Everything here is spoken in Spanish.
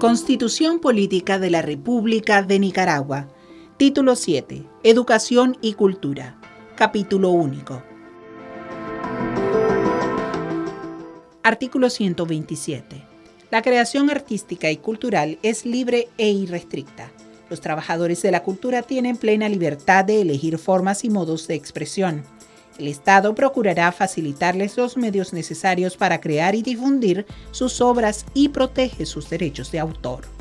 Constitución Política de la República de Nicaragua. Título 7. Educación y Cultura. Capítulo único. Artículo 127. La creación artística y cultural es libre e irrestricta. Los trabajadores de la cultura tienen plena libertad de elegir formas y modos de expresión. El Estado procurará facilitarles los medios necesarios para crear y difundir sus obras y protege sus derechos de autor.